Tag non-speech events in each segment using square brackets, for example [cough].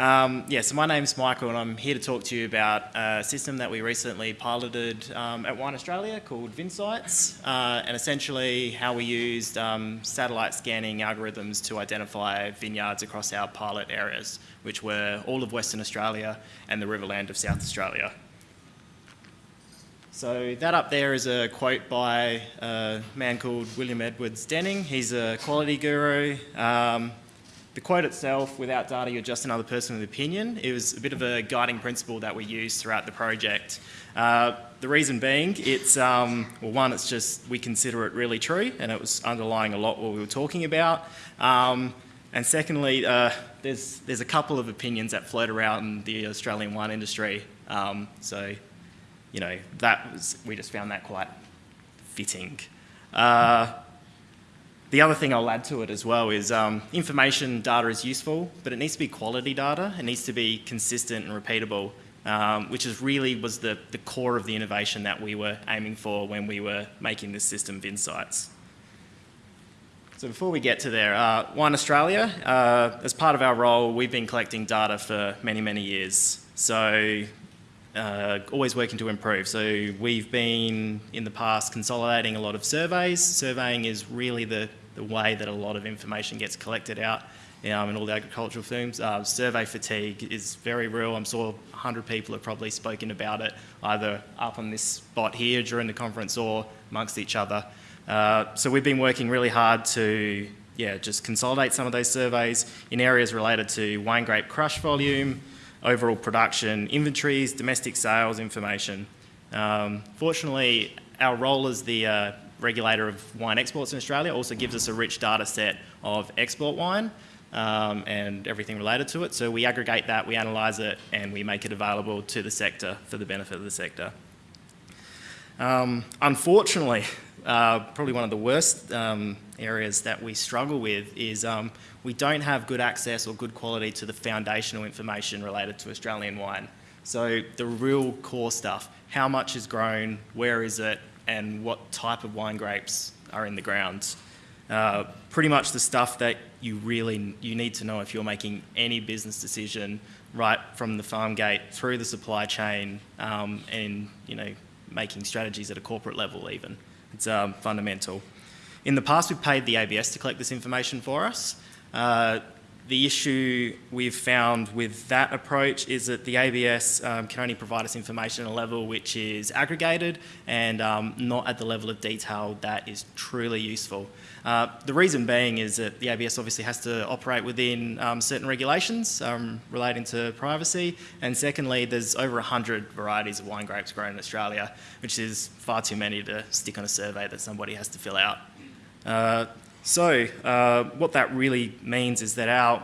Um, yeah, so my name's Michael and I'm here to talk to you about a system that we recently piloted um, at Wine Australia called Vinsights uh, and essentially how we used um, satellite scanning algorithms to identify vineyards across our pilot areas, which were all of Western Australia and the Riverland of South Australia. So that up there is a quote by a man called William Edwards Deming. He's a quality guru. Um, the quote itself, without data, you're just another person with opinion. It was a bit of a guiding principle that we used throughout the project. Uh, the reason being, it's, um, well, one, it's just we consider it really true and it was underlying a lot what we were talking about. Um, and secondly, uh, there's, there's a couple of opinions that float around in the Australian wine industry. Um, so, you know, that was, we just found that quite fitting. Uh, the other thing I'll add to it as well is um, information data is useful, but it needs to be quality data. It needs to be consistent and repeatable, um, which is really was the, the core of the innovation that we were aiming for when we were making this system of insights. So before we get to there, uh, Wine Australia, uh, as part of our role, we've been collecting data for many, many years. So uh, always working to improve. So we've been in the past consolidating a lot of surveys. Surveying is really the the way that a lot of information gets collected out um, in all the agricultural firms. Uh, survey fatigue is very real. I'm sure 100 people have probably spoken about it either up on this spot here during the conference or amongst each other. Uh, so we've been working really hard to yeah, just consolidate some of those surveys in areas related to wine grape crush volume, overall production, inventories, domestic sales information. Um, fortunately, our role as the uh, regulator of wine exports in Australia, also gives us a rich data set of export wine um, and everything related to it. So we aggregate that, we analyse it, and we make it available to the sector for the benefit of the sector. Um, unfortunately, uh, probably one of the worst um, areas that we struggle with is um, we don't have good access or good quality to the foundational information related to Australian wine. So the real core stuff, how much is grown, where is it, and what type of wine grapes are in the ground. Uh, pretty much the stuff that you really you need to know if you're making any business decision right from the farm gate through the supply chain um, and you know making strategies at a corporate level even. It's um, fundamental. In the past we've paid the ABS to collect this information for us. Uh, the issue we've found with that approach is that the ABS um, can only provide us information at a level which is aggregated and um, not at the level of detail that is truly useful. Uh, the reason being is that the ABS obviously has to operate within um, certain regulations um, relating to privacy and secondly there's over 100 varieties of wine grapes grown in Australia which is far too many to stick on a survey that somebody has to fill out. Uh, so uh, what that really means is that our,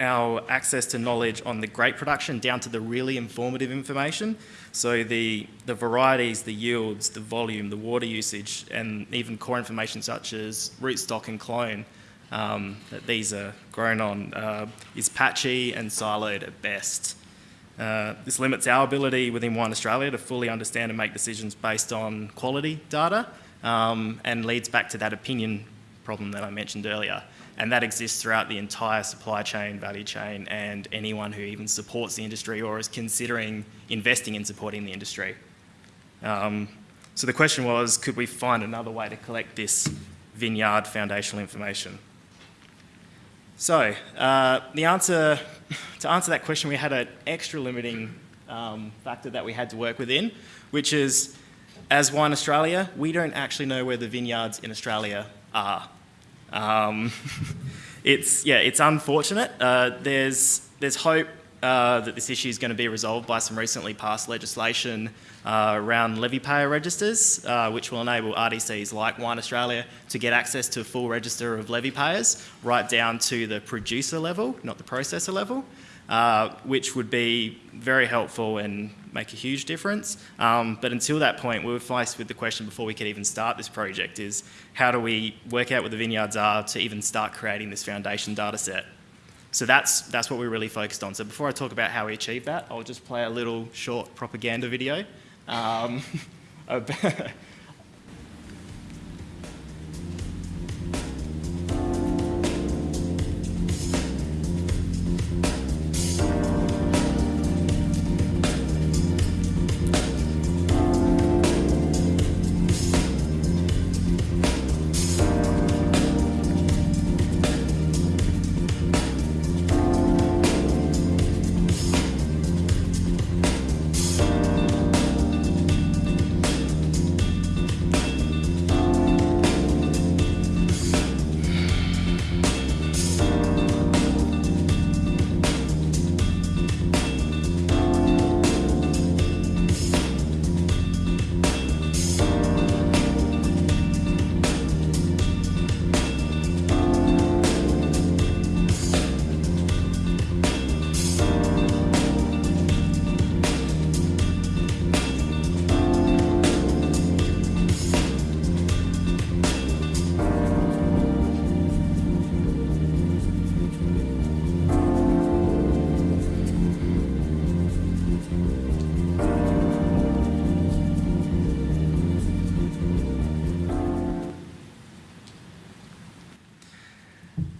our access to knowledge on the grape production down to the really informative information, so the, the varieties, the yields, the volume, the water usage, and even core information such as rootstock and clone um, that these are grown on uh, is patchy and siloed at best. Uh, this limits our ability within Wine Australia to fully understand and make decisions based on quality data um, and leads back to that opinion problem that I mentioned earlier. And that exists throughout the entire supply chain, value chain, and anyone who even supports the industry or is considering investing in supporting the industry. Um, so the question was, could we find another way to collect this vineyard foundational information? So uh, the answer, [laughs] to answer that question, we had an extra limiting um, factor that we had to work within, which is, as Wine Australia, we don't actually know where the vineyards in Australia are. Um, [laughs] it's, yeah, it's unfortunate. Uh, there's, there's hope uh, that this issue is going to be resolved by some recently passed legislation uh, around levy payer registers, uh, which will enable RDCs like Wine Australia to get access to a full register of levy payers right down to the producer level, not the processor level. Uh, which would be very helpful and make a huge difference. Um, but until that point, we were faced with the question before we could even start this project is how do we work out what the vineyards are to even start creating this foundation data set? So that's, that's what we're really focused on. So before I talk about how we achieve that, I'll just play a little short propaganda video um, [laughs]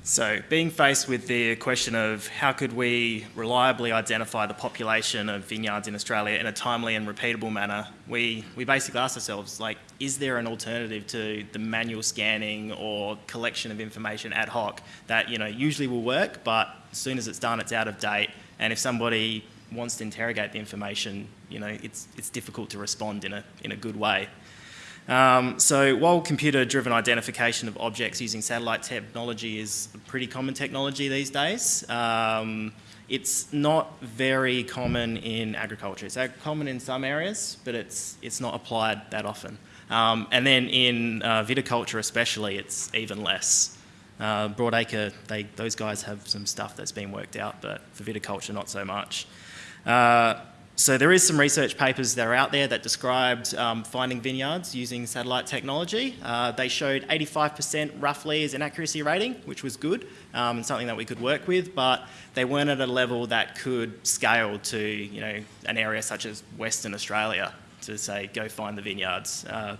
So, being faced with the question of how could we reliably identify the population of vineyards in Australia in a timely and repeatable manner, we, we basically asked ourselves, like, is there an alternative to the manual scanning or collection of information ad hoc that, you know, usually will work, but as soon as it's done, it's out of date, and if somebody wants to interrogate the information, you know, it's, it's difficult to respond in a, in a good way. Um, so while computer-driven identification of objects using satellite technology is a pretty common technology these days, um, it's not very common in agriculture. It's common in some areas, but it's, it's not applied that often. Um, and then in uh, viticulture especially, it's even less. Uh, Broadacre, they, those guys have some stuff that's been worked out, but for viticulture, not so much. Uh, so there is some research papers that are out there that described um, finding vineyards using satellite technology. Uh, they showed 85% roughly as an accuracy rating, which was good um, and something that we could work with, but they weren't at a level that could scale to you know an area such as Western Australia to say go find the vineyards. Uh,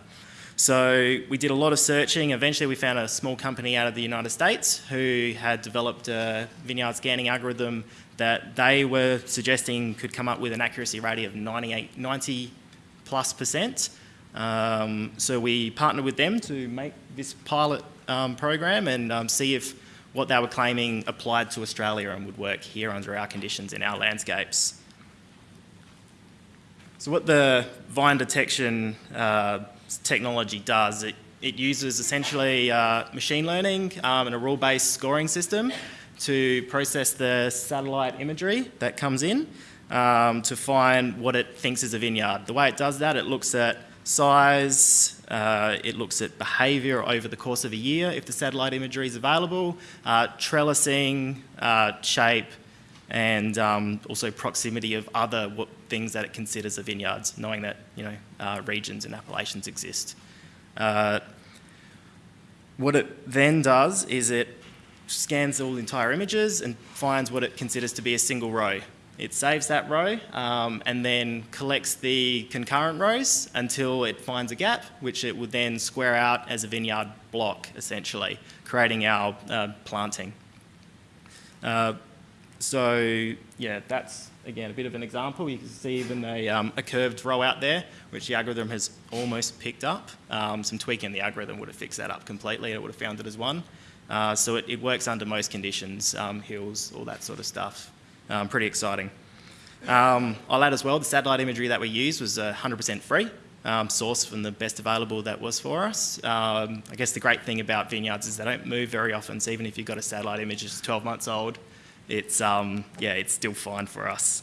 so we did a lot of searching. Eventually, we found a small company out of the United States who had developed a vineyard scanning algorithm that they were suggesting could come up with an accuracy rating of 98, 90 plus percent. Um, so we partnered with them to make this pilot um, program and um, see if what they were claiming applied to Australia and would work here under our conditions in our landscapes. So what the vine detection uh, technology does, it, it uses essentially uh, machine learning um, and a rule-based scoring system to process the satellite imagery that comes in um, to find what it thinks is a vineyard. The way it does that, it looks at size, uh, it looks at behaviour over the course of a year if the satellite imagery is available, uh, trellising, uh, shape, and um, also proximity of other things that it considers a vineyards, knowing that you know uh, regions and appellations exist. Uh, what it then does is it scans all entire images and finds what it considers to be a single row. It saves that row um, and then collects the concurrent rows until it finds a gap, which it would then square out as a vineyard block, essentially, creating our uh, planting. Uh, so, yeah, that's, again, a bit of an example. You can see even a, um, a curved row out there, which the algorithm has almost picked up. Um, some tweaking the algorithm would have fixed that up completely. And it would have found it as one. Uh, so it, it, works under most conditions, um, hills, all that sort of stuff. Um, pretty exciting. Um, I'll add as well, the satellite imagery that we used was 100% uh, free, um, sourced from the best available that was for us. Um, I guess the great thing about vineyards is they don't move very often, so even if you've got a satellite image that's 12 months old, it's, um, yeah, it's still fine for us.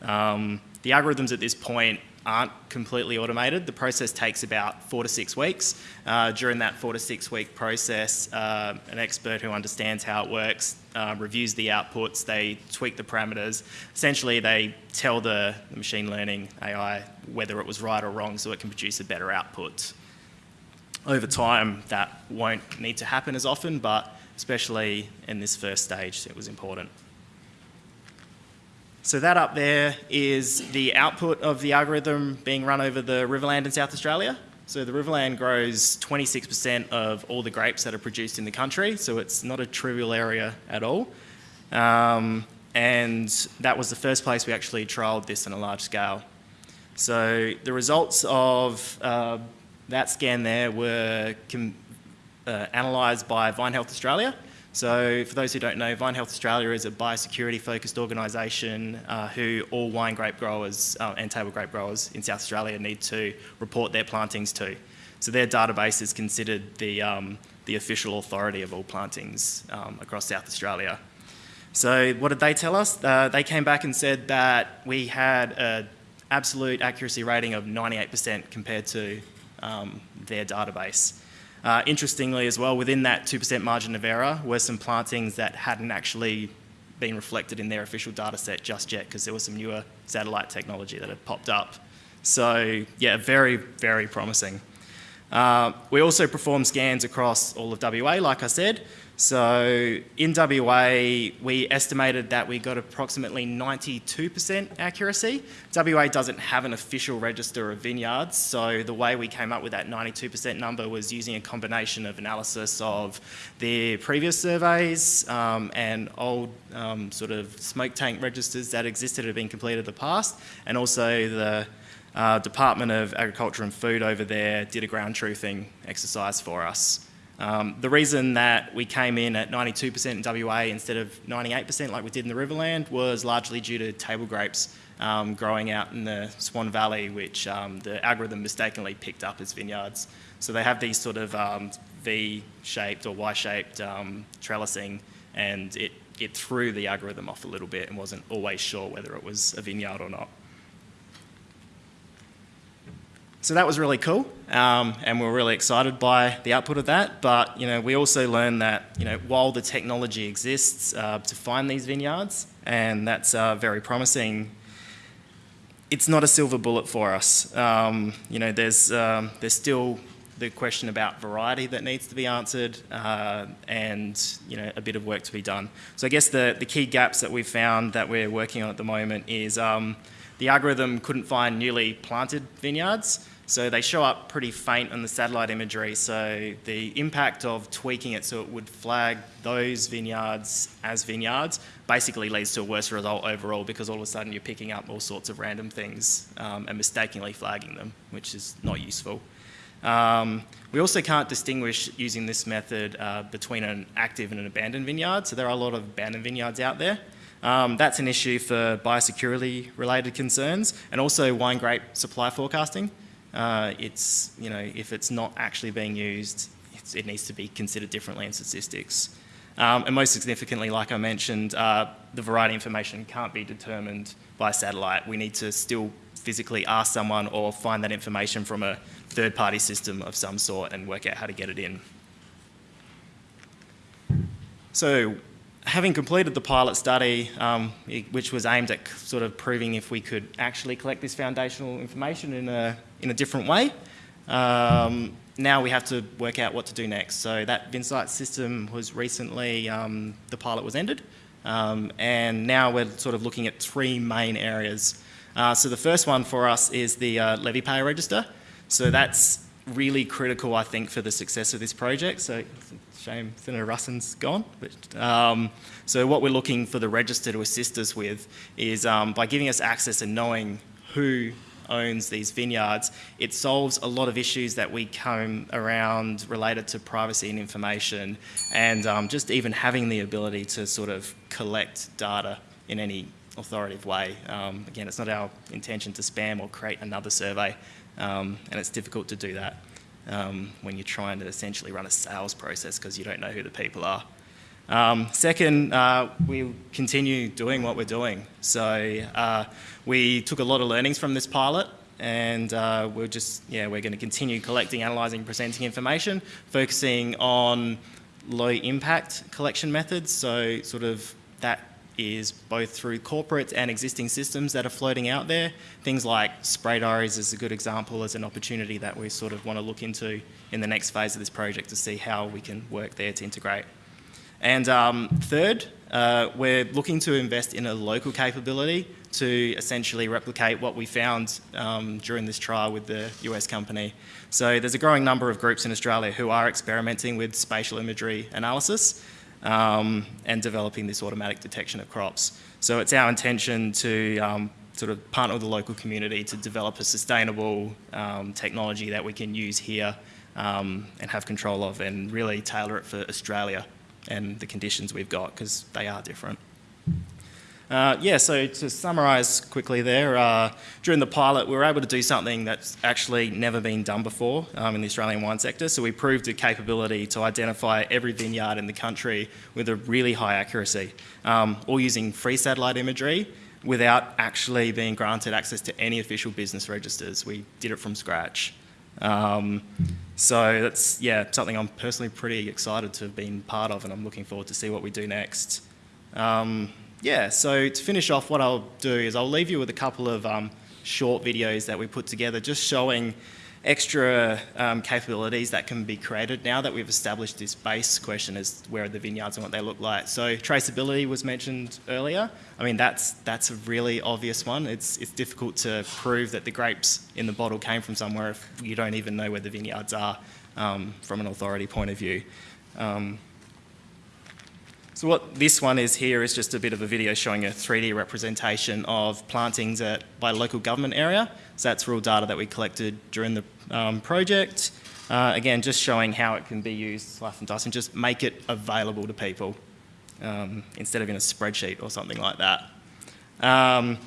the algorithms at this point aren't completely automated. The process takes about four to six weeks. Uh, during that four to six week process, uh, an expert who understands how it works uh, reviews the outputs, they tweak the parameters. Essentially, they tell the, the machine learning AI whether it was right or wrong so it can produce a better output. Over time, that won't need to happen as often, but especially in this first stage, it was important. So that up there is the output of the algorithm being run over the Riverland in South Australia. So the Riverland grows 26% of all the grapes that are produced in the country, so it's not a trivial area at all. Um, and that was the first place we actually trialled this on a large scale. So the results of uh, that scan there were uh, analysed by Vine Health Australia, so for those who don't know, Vine Health Australia is a biosecurity focused organisation uh, who all wine grape growers uh, and table grape growers in South Australia need to report their plantings to. So their database is considered the, um, the official authority of all plantings um, across South Australia. So what did they tell us? Uh, they came back and said that we had an absolute accuracy rating of 98% compared to um, their database. Uh, interestingly as well, within that 2% margin of error were some plantings that hadn't actually been reflected in their official data set just yet because there was some newer satellite technology that had popped up. So yeah, very, very promising. Uh, we also perform scans across all of WA, like I said. So in WA, we estimated that we got approximately 92% accuracy. WA doesn't have an official register of vineyards, so the way we came up with that 92% number was using a combination of analysis of the previous surveys um, and old um, sort of smoke taint registers that existed had been completed in the past, and also the uh, Department of Agriculture and Food over there did a ground truthing exercise for us. Um, the reason that we came in at 92% in WA instead of 98% like we did in the Riverland was largely due to table grapes um, growing out in the Swan Valley, which um, the algorithm mistakenly picked up as vineyards. So they have these sort of um, V-shaped or Y-shaped um, trellising, and it, it threw the algorithm off a little bit and wasn't always sure whether it was a vineyard or not. So that was really cool, um, and we are really excited by the output of that. But you know, we also learned that you know, while the technology exists uh, to find these vineyards, and that's uh, very promising, it's not a silver bullet for us. Um, you know, there's um, there's still the question about variety that needs to be answered, uh, and you know, a bit of work to be done. So I guess the the key gaps that we've found that we're working on at the moment is um, the algorithm couldn't find newly planted vineyards. So they show up pretty faint on the satellite imagery. So the impact of tweaking it so it would flag those vineyards as vineyards basically leads to a worse result overall because all of a sudden you're picking up all sorts of random things um, and mistakenly flagging them, which is not useful. Um, we also can't distinguish using this method uh, between an active and an abandoned vineyard. So there are a lot of abandoned vineyards out there. Um, that's an issue for biosecurity related concerns and also wine grape supply forecasting uh, it's, you know, if it's not actually being used, it needs to be considered differently in statistics. Um, and most significantly, like I mentioned, uh, the variety information can't be determined by satellite. We need to still physically ask someone or find that information from a third-party system of some sort and work out how to get it in. So having completed the pilot study, um, which was aimed at sort of proving if we could actually collect this foundational information in a, in a different way, um, now we have to work out what to do next. So that VinSight system was recently, um, the pilot was ended, um, and now we're sort of looking at three main areas. Uh, so the first one for us is the uh, levy payer register. So that's really critical, I think, for the success of this project. So Shame Senator Ruston's gone. But, um, so what we're looking for the register to assist us with is um, by giving us access and knowing who owns these vineyards, it solves a lot of issues that we come around related to privacy and information and um, just even having the ability to sort of collect data in any authoritative way. Um, again, it's not our intention to spam or create another survey um, and it's difficult to do that um, when you're trying to essentially run a sales process because you don't know who the people are. Um, second, uh, we continue doing what we're doing. So uh, we took a lot of learnings from this pilot and uh, we're just, yeah, we're going to continue collecting, analysing, presenting information, focusing on low impact collection methods. So sort of that is both through corporate and existing systems that are floating out there. Things like spray diaries is a good example as an opportunity that we sort of want to look into in the next phase of this project to see how we can work there to integrate. And um, third, uh, we're looking to invest in a local capability to essentially replicate what we found um, during this trial with the US company. So there's a growing number of groups in Australia who are experimenting with spatial imagery analysis um, and developing this automatic detection of crops. So it's our intention to um, sort of partner with the local community to develop a sustainable um, technology that we can use here um, and have control of and really tailor it for Australia and the conditions we've got because they are different. Uh, yeah, so to summarise quickly there, uh, during the pilot we were able to do something that's actually never been done before um, in the Australian wine sector. So we proved a capability to identify every vineyard in the country with a really high accuracy, um, all using free satellite imagery without actually being granted access to any official business registers. We did it from scratch. Um, so that's, yeah, something I'm personally pretty excited to have been part of and I'm looking forward to see what we do next. Um, yeah, so to finish off, what I'll do is I'll leave you with a couple of um, short videos that we put together just showing extra um, capabilities that can be created now that we've established this base question as where are the vineyards and what they look like. So traceability was mentioned earlier. I mean, that's, that's a really obvious one. It's, it's difficult to prove that the grapes in the bottle came from somewhere if you don't even know where the vineyards are um, from an authority point of view. Um, so what this one is here is just a bit of a video showing a 3D representation of plantings at, by local government area. So that's real data that we collected during the um, project. Uh, again, just showing how it can be used, slice and dice, and just make it available to people um, instead of in a spreadsheet or something like that. Um,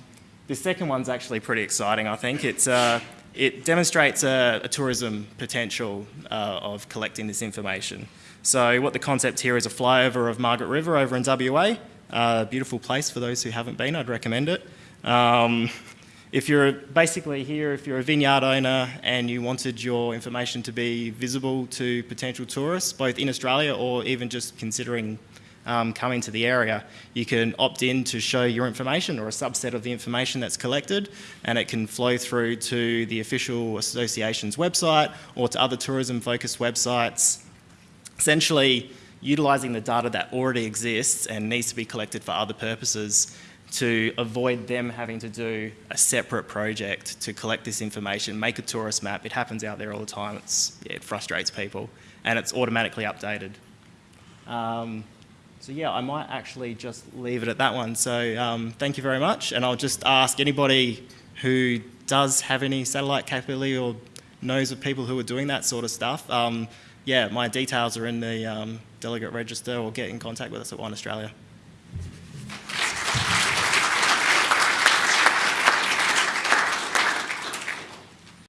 the second one's actually pretty exciting, I think. It's, uh, it demonstrates a, a tourism potential uh, of collecting this information. So what the concept here is a flyover of Margaret River over in WA. Uh, beautiful place for those who haven't been, I'd recommend it. Um, if you're basically here, if you're a vineyard owner and you wanted your information to be visible to potential tourists, both in Australia or even just considering um, coming to the area, you can opt in to show your information or a subset of the information that's collected and it can flow through to the official association's website or to other tourism focused websites essentially utilising the data that already exists and needs to be collected for other purposes to avoid them having to do a separate project to collect this information, make a tourist map. It happens out there all the time. It's, yeah, it frustrates people and it's automatically updated. Um, so yeah, I might actually just leave it at that one. So um, thank you very much. And I'll just ask anybody who does have any satellite capability or knows of people who are doing that sort of stuff, um, yeah, my details are in the um, delegate register or get in contact with us at Wine Australia.